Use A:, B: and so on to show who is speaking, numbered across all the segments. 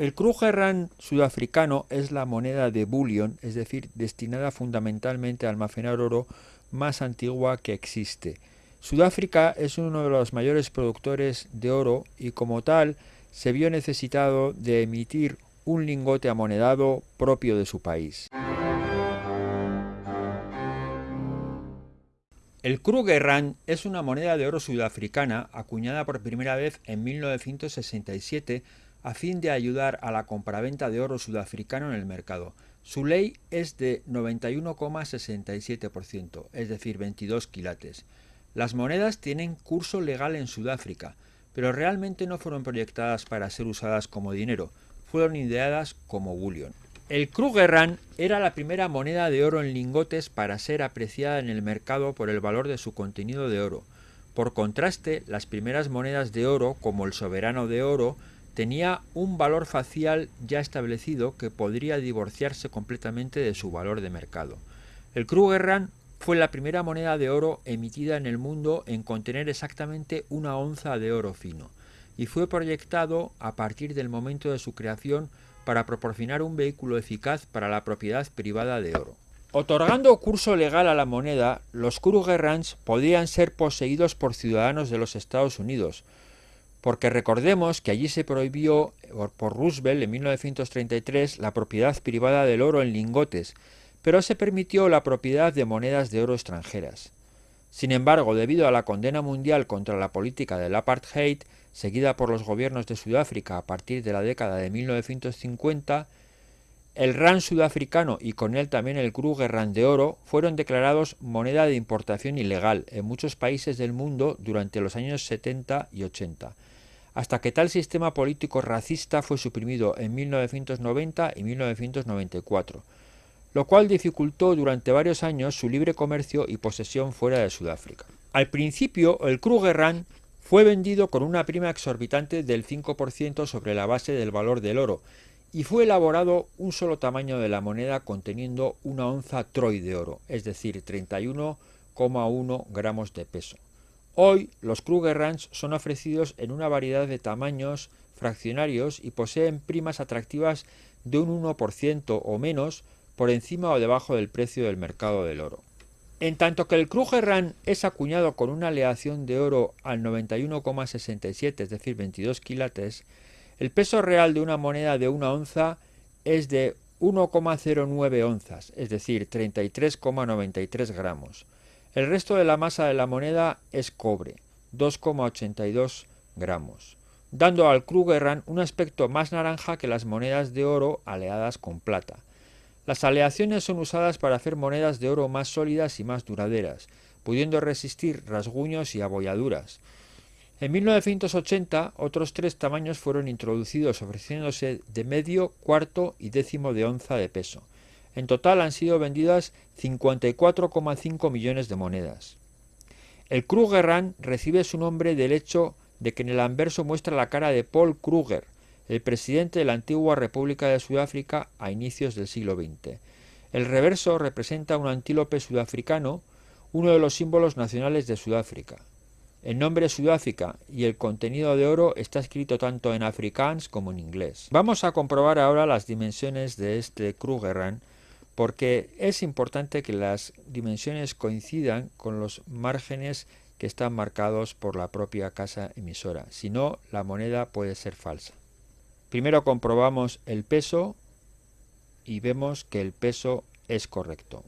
A: El Krugerrand sudafricano es la moneda de bullion, es decir, destinada fundamentalmente a almacenar oro más antigua que existe. Sudáfrica es uno de los mayores productores de oro y como tal se vio necesitado de emitir un lingote amonedado propio de su país. El Krugerrand es una moneda de oro sudafricana acuñada por primera vez en 1967 a fin de ayudar a la compraventa de oro sudafricano en el mercado. Su ley es de 91,67%, es decir, 22 quilates. Las monedas tienen curso legal en Sudáfrica, pero realmente no fueron proyectadas para ser usadas como dinero, fueron ideadas como bullion. El Krugerrand era la primera moneda de oro en lingotes para ser apreciada en el mercado por el valor de su contenido de oro. Por contraste, las primeras monedas de oro, como el soberano de oro, tenía un valor facial ya establecido que podría divorciarse completamente de su valor de mercado. El Krugerrand fue la primera moneda de oro emitida en el mundo en contener exactamente una onza de oro fino, y fue proyectado a partir del momento de su creación para proporcionar un vehículo eficaz para la propiedad privada de oro. Otorgando curso legal a la moneda, los Krugerrands podían ser poseídos por ciudadanos de los Estados Unidos, porque recordemos que allí se prohibió por Roosevelt en 1933 la propiedad privada del oro en lingotes, pero se permitió la propiedad de monedas de oro extranjeras. Sin embargo, debido a la condena mundial contra la política del apartheid, seguida por los gobiernos de Sudáfrica a partir de la década de 1950, el RAN sudafricano y con él también el Kruger RAN de oro fueron declarados moneda de importación ilegal en muchos países del mundo durante los años 70 y 80, hasta que tal sistema político racista fue suprimido en 1990 y 1994, lo cual dificultó durante varios años su libre comercio y posesión fuera de Sudáfrica. Al principio, el Krugerrand fue vendido con una prima exorbitante del 5% sobre la base del valor del oro, y fue elaborado un solo tamaño de la moneda conteniendo una onza troy de oro, es decir, 31,1 gramos de peso. Hoy los Krugerrands son ofrecidos en una variedad de tamaños fraccionarios y poseen primas atractivas de un 1% o menos por encima o debajo del precio del mercado del oro. En tanto que el Krugerrand es acuñado con una aleación de oro al 91,67, es decir, 22 quilates, el peso real de una moneda de una onza es de 1,09 onzas, es decir, 33,93 gramos. El resto de la masa de la moneda es cobre, 2,82 gramos, dando al Krugerrand un aspecto más naranja que las monedas de oro aleadas con plata. Las aleaciones son usadas para hacer monedas de oro más sólidas y más duraderas, pudiendo resistir rasguños y abolladuras. En 1980 otros tres tamaños fueron introducidos ofreciéndose de medio, cuarto y décimo de onza de peso. En total han sido vendidas 54,5 millones de monedas. El Krugerrand recibe su nombre del hecho de que en el anverso muestra la cara de Paul Kruger, el presidente de la antigua República de Sudáfrica a inicios del siglo XX. El reverso representa un antílope sudafricano, uno de los símbolos nacionales de Sudáfrica. El nombre Sudáfrica y el contenido de oro está escrito tanto en afrikaans como en inglés. Vamos a comprobar ahora las dimensiones de este Krugerrand porque es importante que las dimensiones coincidan con los márgenes que están marcados por la propia casa emisora, si no la moneda puede ser falsa. Primero comprobamos el peso y vemos que el peso es correcto.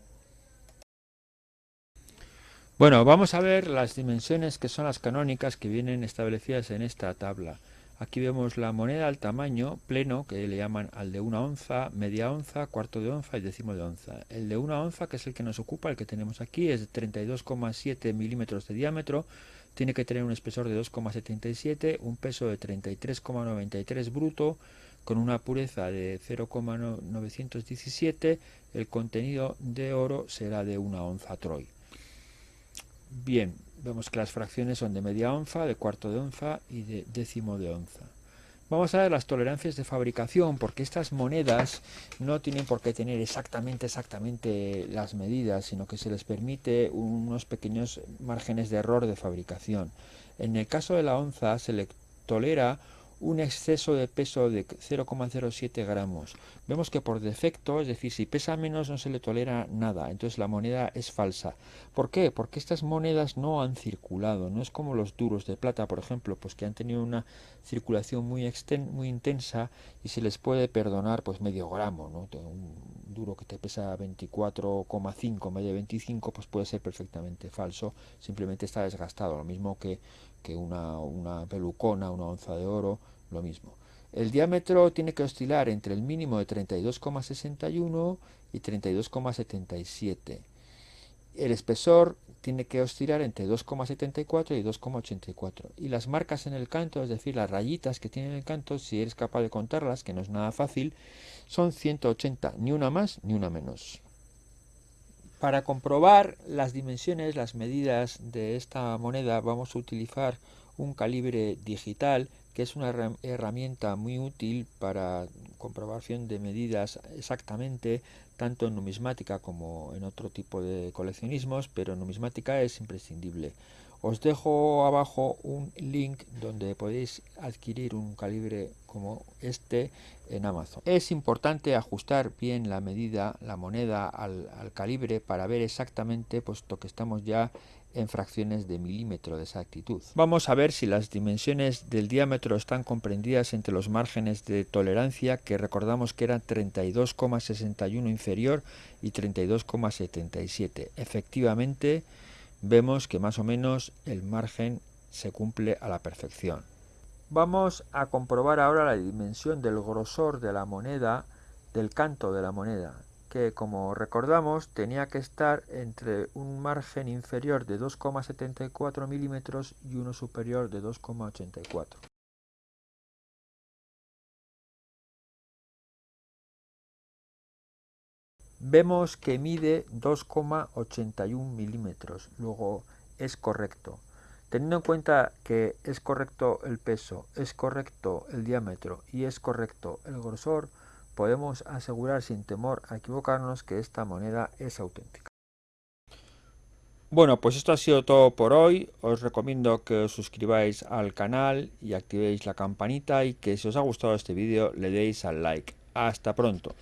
A: Bueno, vamos a ver las dimensiones que son las canónicas que vienen establecidas en esta tabla. Aquí vemos la moneda al tamaño pleno, que le llaman al de una onza, media onza, cuarto de onza y décimo de onza. El de una onza, que es el que nos ocupa, el que tenemos aquí, es de 32,7 milímetros de diámetro, tiene que tener un espesor de 2,77, un peso de 33,93 bruto, con una pureza de 0,917, el contenido de oro será de una onza troy. Bien, Vemos que las fracciones son de media onza, de cuarto de onza y de décimo de onza. Vamos a ver las tolerancias de fabricación, porque estas monedas no tienen por qué tener exactamente, exactamente las medidas, sino que se les permite unos pequeños márgenes de error de fabricación. En el caso de la onza se le tolera un exceso de peso de 0,07 gramos. Vemos que por defecto, es decir, si pesa menos no se le tolera nada, entonces la moneda es falsa. ¿Por qué? Porque estas monedas no han circulado, no es como los duros de plata, por ejemplo, pues que han tenido una circulación muy, muy intensa y se les puede perdonar pues medio gramo, ¿no? Un duro que te pesa 24,5 en vez de 25, pues puede ser perfectamente falso, simplemente está desgastado, lo mismo que, que una, una pelucona, una onza de oro, lo mismo. El diámetro tiene que oscilar entre el mínimo de 32,61 y 32,77. El espesor tiene que oscilar entre 2,74 y 2,84. Y las marcas en el canto, es decir, las rayitas que tiene el canto, si eres capaz de contarlas, que no es nada fácil, son 180, ni una más ni una menos. Para comprobar las dimensiones, las medidas de esta moneda, vamos a utilizar un calibre digital que es una herramienta muy útil para comprobación de medidas exactamente, tanto en numismática como en otro tipo de coleccionismos, pero en numismática es imprescindible. Os dejo abajo un link donde podéis adquirir un calibre como este en Amazon. Es importante ajustar bien la medida, la moneda al, al calibre para ver exactamente, puesto que estamos ya en fracciones de milímetro de exactitud. Vamos a ver si las dimensiones del diámetro están comprendidas entre los márgenes de tolerancia que recordamos que eran 32,61 inferior y 32,77. Efectivamente vemos que más o menos el margen se cumple a la perfección. Vamos a comprobar ahora la dimensión del grosor de la moneda, del canto de la moneda que como recordamos tenía que estar entre un margen inferior de 2,74 milímetros y uno superior de 2,84. Vemos que mide 2,81 milímetros, luego es correcto. Teniendo en cuenta que es correcto el peso, es correcto el diámetro y es correcto el grosor, podemos asegurar sin temor a equivocarnos que esta moneda es auténtica. Bueno, pues esto ha sido todo por hoy. Os recomiendo que os suscribáis al canal y activéis la campanita y que si os ha gustado este vídeo le deis al like. Hasta pronto.